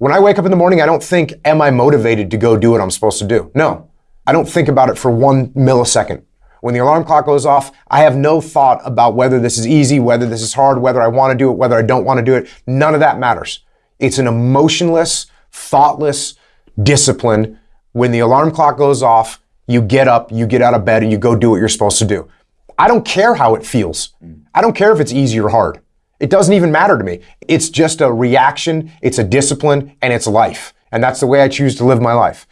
When I wake up in the morning, I don't think, am I motivated to go do what I'm supposed to do? No. I don't think about it for one millisecond. When the alarm clock goes off, I have no thought about whether this is easy, whether this is hard, whether I want to do it, whether I don't want to do it. None of that matters. It's an emotionless, thoughtless discipline. When the alarm clock goes off, you get up, you get out of bed, and you go do what you're supposed to do. I don't care how it feels. I don't care if it's easy or hard. It doesn't even matter to me. It's just a reaction, it's a discipline, and it's life. And that's the way I choose to live my life.